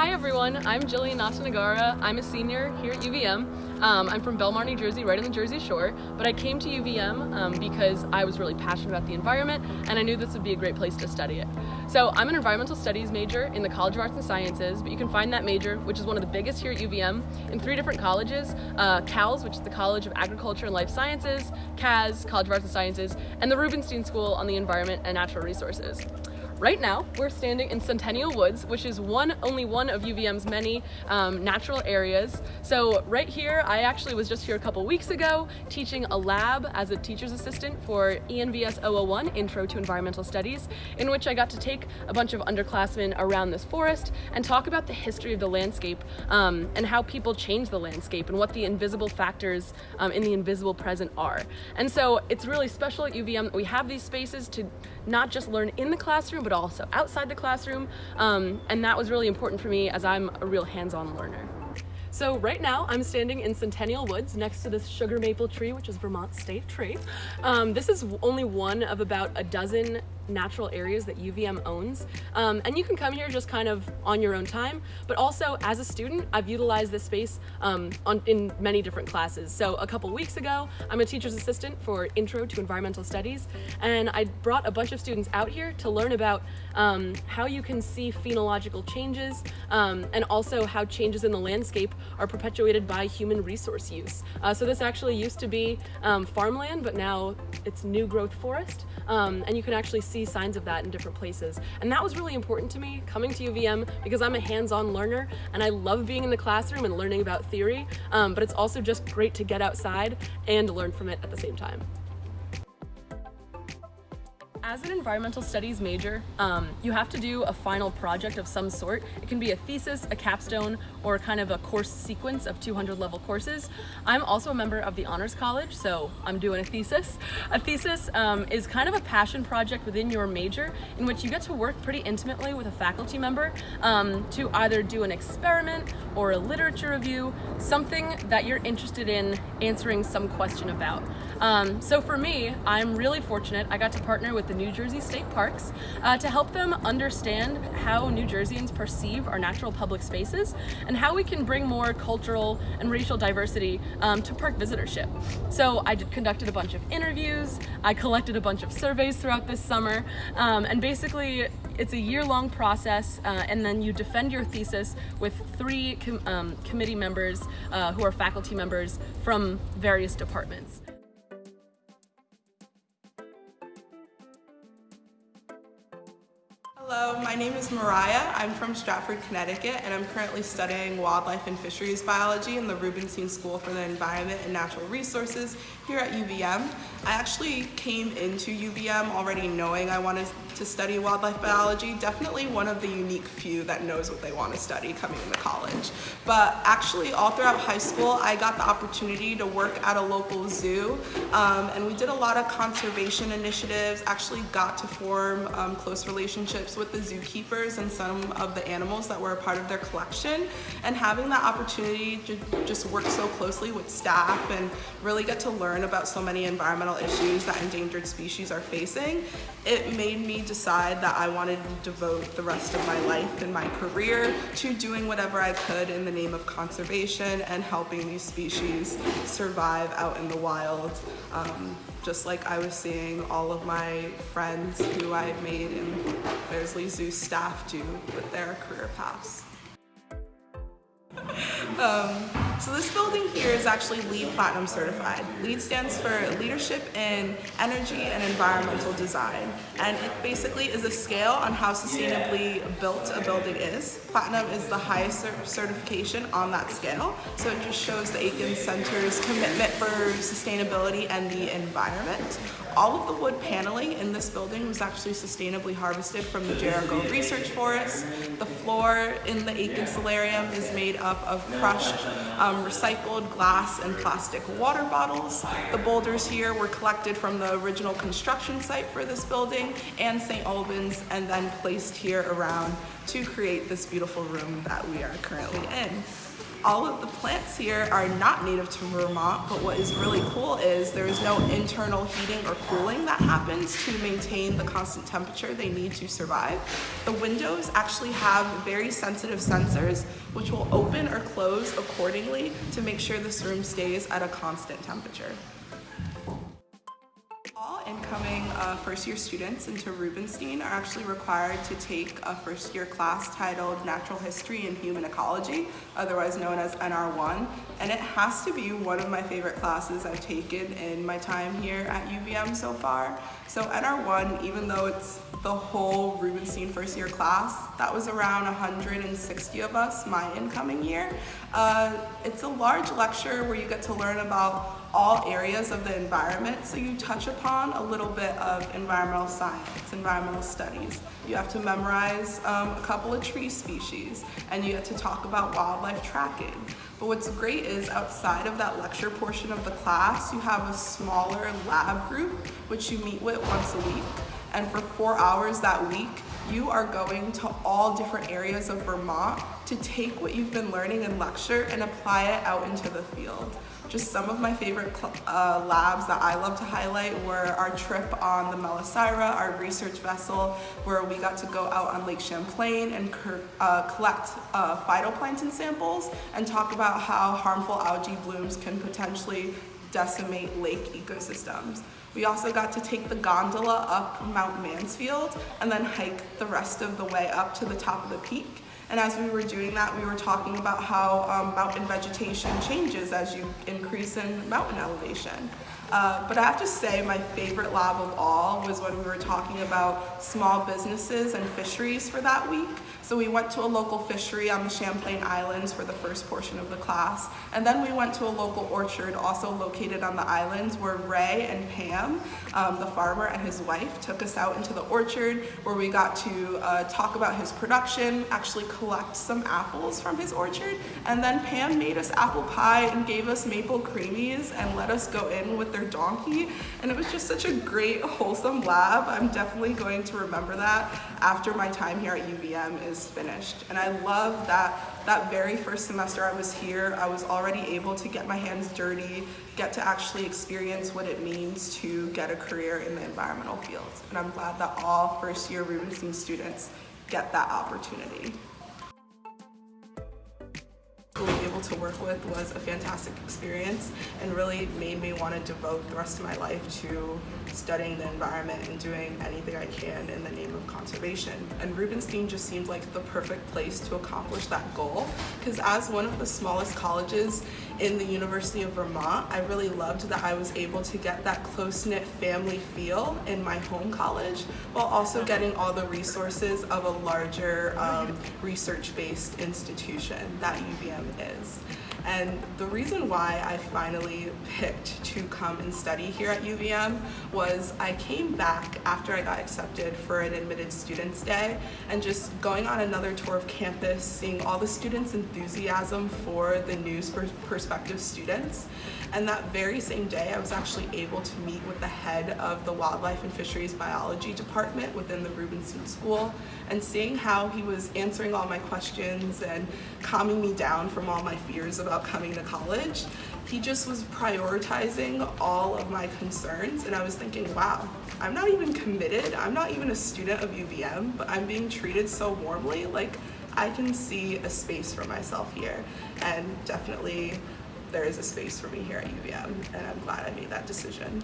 Hi everyone, I'm Jillian Natanagara. I'm a senior here at UVM. Um, I'm from Belmar, New Jersey, right on the Jersey Shore, but I came to UVM um, because I was really passionate about the environment and I knew this would be a great place to study it. So I'm an environmental studies major in the College of Arts and Sciences, but you can find that major, which is one of the biggest here at UVM, in three different colleges, uh, CALS, which is the College of Agriculture and Life Sciences, CAS, College of Arts and Sciences, and the Rubenstein School on the Environment and Natural Resources. Right now, we're standing in Centennial Woods, which is one only one of UVM's many um, natural areas. So right here, I actually was just here a couple weeks ago teaching a lab as a teacher's assistant for ENVS 001, Intro to Environmental Studies, in which I got to take a bunch of underclassmen around this forest and talk about the history of the landscape um, and how people change the landscape and what the invisible factors um, in the invisible present are. And so it's really special at UVM that we have these spaces to not just learn in the classroom, but also outside the classroom. Um, and that was really important for me as I'm a real hands-on learner. So right now I'm standing in Centennial Woods next to this sugar maple tree, which is Vermont state tree. Um, this is only one of about a dozen natural areas that UVM owns. Um, and you can come here just kind of on your own time, but also as a student, I've utilized this space um, on, in many different classes. So a couple weeks ago, I'm a teacher's assistant for Intro to Environmental Studies, and I brought a bunch of students out here to learn about um, how you can see phenological changes um, and also how changes in the landscape are perpetuated by human resource use. Uh, so this actually used to be um, farmland, but now it's new growth forest, um, and you can actually see see signs of that in different places. And that was really important to me coming to UVM because I'm a hands-on learner and I love being in the classroom and learning about theory, um, but it's also just great to get outside and learn from it at the same time. As an environmental studies major, um, you have to do a final project of some sort. It can be a thesis, a capstone, or kind of a course sequence of 200 level courses. I'm also a member of the Honors College, so I'm doing a thesis. A thesis um, is kind of a passion project within your major in which you get to work pretty intimately with a faculty member um, to either do an experiment or a literature review, something that you're interested in answering some question about. Um, so for me, I'm really fortunate. I got to partner with the New Jersey State Parks uh, to help them understand how New Jerseyans perceive our natural public spaces and how we can bring more cultural and racial diversity um, to park visitorship. So I did, conducted a bunch of interviews, I collected a bunch of surveys throughout this summer, um, and basically it's a year-long process uh, and then you defend your thesis with three com um, committee members uh, who are faculty members from various departments. Hello, my name is Mariah. I'm from Stratford, Connecticut, and I'm currently studying wildlife and fisheries biology in the Rubenstein School for the Environment and Natural Resources here at UVM. I actually came into UVM already knowing I wanted to study wildlife biology, definitely one of the unique few that knows what they want to study coming into college. But actually all throughout high school, I got the opportunity to work at a local zoo, um, and we did a lot of conservation initiatives, actually got to form um, close relationships with the zookeepers and some of the animals that were a part of their collection, and having that opportunity to just work so closely with staff and really get to learn about so many environmental issues that endangered species are facing, it made me decide that I wanted to devote the rest of my life and my career to doing whatever I could in the name of conservation and helping these species survive out in the wild. Um, just like I was seeing all of my friends who I made in Beardsley Zoo staff do with their career paths. um, so this building here is actually LEED Platinum certified. LEED stands for Leadership in Energy and Environmental Design. And it basically is a scale on how sustainably built a building is. Platinum is the highest certification on that scale. So it just shows the Aiken Center's commitment for sustainability and the environment. All of the wood paneling in this building was actually sustainably harvested from the Jericho Research Forest. The floor in the Aiken Solarium is made up of crushed um, Um, recycled glass and plastic water bottles. The boulders here were collected from the original construction site for this building and St. Albans and then placed here around to create this beautiful room that we are currently in. All of the plants here are not native to Vermont, but what is really cool is there is no internal heating or cooling that happens to maintain the constant temperature they need to survive. The windows actually have very sensitive sensors which will open or close accordingly to make sure this room stays at a constant temperature incoming uh, first year students into Rubenstein are actually required to take a first year class titled Natural History and Human Ecology, otherwise known as NR1. And it has to be one of my favorite classes I've taken in my time here at UVM so far. So NR1, even though it's the whole Rubenstein first year class, that was around 160 of us my incoming year. Uh, it's a large lecture where you get to learn about all areas of the environment. So you touch upon a little bit of environmental science, environmental studies. You have to memorize um, a couple of tree species and you get to talk about wildlife tracking. But what's great is outside of that lecture portion of the class, you have a smaller lab group which you meet with once a week. And for four hours that week, you are going to all different areas of Vermont to take what you've been learning in lecture and apply it out into the field. Just some of my favorite uh, labs that I love to highlight were our trip on the Melosira, our research vessel, where we got to go out on Lake Champlain and uh, collect uh, phytoplankton samples and talk about how harmful algae blooms can potentially decimate lake ecosystems. We also got to take the gondola up Mount Mansfield and then hike the rest of the way up to the top of the peak. And as we were doing that, we were talking about how um, mountain vegetation changes as you increase in mountain elevation. Uh, but I have to say my favorite lab of all was when we were talking about small businesses and fisheries for that week. So we went to a local fishery on the Champlain Islands for the first portion of the class. And then we went to a local orchard also located on the islands where Ray and Pam, um, the farmer and his wife, took us out into the orchard where we got to uh, talk about his production, actually collect some apples from his orchard. And then Pam made us apple pie and gave us maple creamies and let us go in with their donkey. And it was just such a great, wholesome lab. I'm definitely going to remember that after my time here at UVM is finished. And I love that that very first semester I was here, I was already able to get my hands dirty, get to actually experience what it means to get a career in the environmental field. And I'm glad that all first year Rubenstein students get that opportunity to work with was a fantastic experience and really made me want to devote the rest of my life to studying the environment and doing anything I can in the name of conservation. And Rubenstein just seemed like the perfect place to accomplish that goal because as one of the smallest colleges in the University of Vermont, I really loved that I was able to get that close-knit family feel in my home college while also getting all the resources of a larger um, research-based institution that UVM is. And the reason why I finally picked to come and study here at UVM was I came back after I got accepted for an admitted students day and just going on another tour of campus, seeing all the students' enthusiasm for the news for perspective students. And that very same day, I was actually able to meet with the head of the Wildlife and Fisheries Biology Department within the Rubenstein School and seeing how he was answering all my questions and calming me down from all my fears about coming to college. He just was prioritizing all of my concerns and I was thinking, wow, I'm not even committed. I'm not even a student of UVM, but I'm being treated so warmly. Like, I can see a space for myself here and definitely there is a space for me here at UVM and I'm glad I made that decision.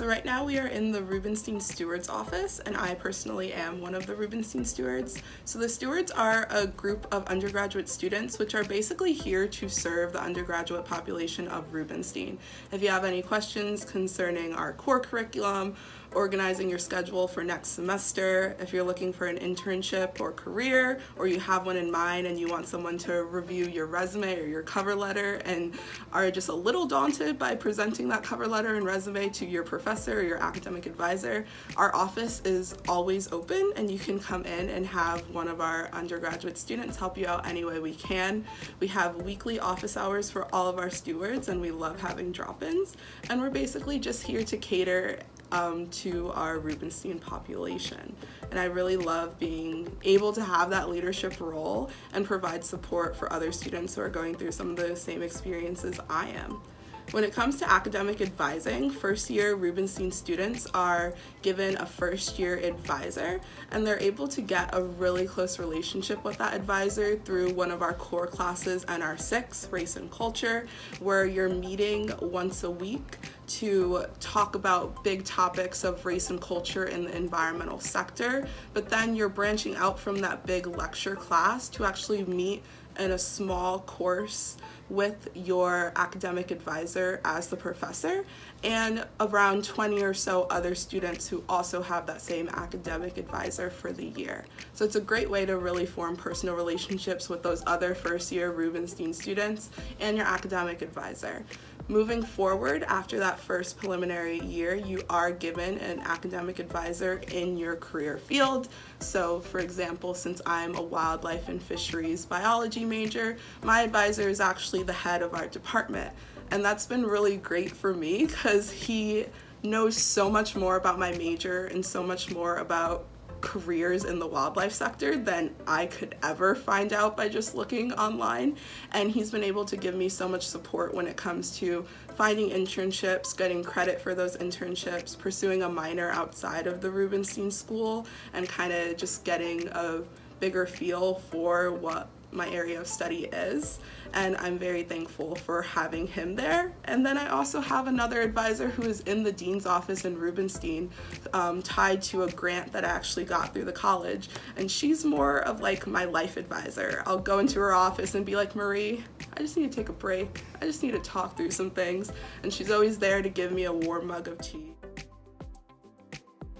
So right now we are in the Rubenstein Stewards office and I personally am one of the Rubenstein Stewards. So the Stewards are a group of undergraduate students which are basically here to serve the undergraduate population of Rubenstein. If you have any questions concerning our core curriculum organizing your schedule for next semester, if you're looking for an internship or career, or you have one in mind and you want someone to review your resume or your cover letter and are just a little daunted by presenting that cover letter and resume to your professor or your academic advisor, our office is always open and you can come in and have one of our undergraduate students help you out any way we can. We have weekly office hours for all of our stewards and we love having drop-ins and we're basically just here to cater um, to our Rubenstein population. And I really love being able to have that leadership role and provide support for other students who are going through some of the same experiences I am. When it comes to academic advising, first year Rubenstein students are given a first year advisor and they're able to get a really close relationship with that advisor through one of our core classes NR6, Race and Culture, where you're meeting once a week to talk about big topics of race and culture in the environmental sector, but then you're branching out from that big lecture class to actually meet in a small course with your academic advisor as the professor and around 20 or so other students who also have that same academic advisor for the year. So it's a great way to really form personal relationships with those other first year Rubenstein students and your academic advisor. Moving forward, after that first preliminary year, you are given an academic advisor in your career field. So for example, since I'm a wildlife and fisheries biology major, my advisor is actually the head of our department. And that's been really great for me because he knows so much more about my major and so much more about careers in the wildlife sector than I could ever find out by just looking online. And he's been able to give me so much support when it comes to finding internships, getting credit for those internships, pursuing a minor outside of the Rubenstein School, and kind of just getting a bigger feel for what my area of study is and I'm very thankful for having him there. And then I also have another advisor who is in the dean's office in Rubenstein um, tied to a grant that I actually got through the college and she's more of like my life advisor. I'll go into her office and be like, Marie, I just need to take a break. I just need to talk through some things and she's always there to give me a warm mug of tea.